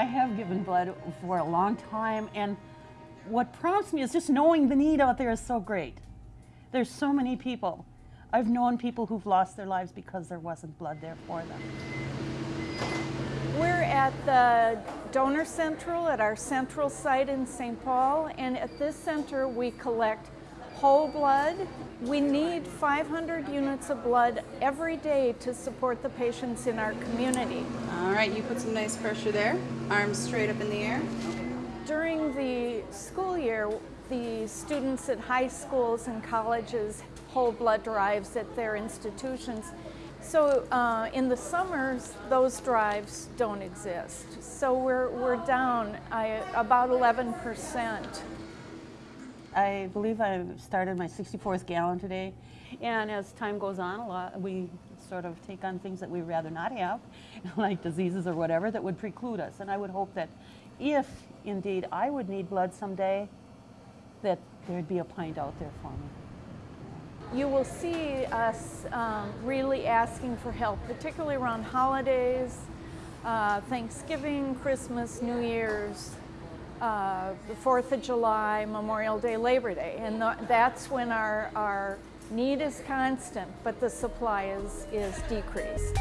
I have given blood for a long time, and what prompts me is just knowing the need out there is so great. There's so many people. I've known people who've lost their lives because there wasn't blood there for them. We're at the Donor Central at our central site in St. Paul, and at this center we collect whole blood. We need 500 units of blood every day to support the patients in our community. Right, you put some nice pressure there. Arms straight up in the air. During the school year, the students at high schools and colleges hold blood drives at their institutions. So uh, in the summers, those drives don't exist. So we're, we're down I, about 11%. I believe I started my 64th gallon today, and as time goes on, a lot we sort of take on things that we'd rather not have, like diseases or whatever that would preclude us. And I would hope that if indeed I would need blood someday, that there'd be a pint out there for me. You will see us um, really asking for help, particularly around holidays, uh, Thanksgiving, Christmas, New Year's, uh, the 4th of July, Memorial Day, Labor Day. And the, that's when our, our need is constant, but the supply is, is decreased.